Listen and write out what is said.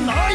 on the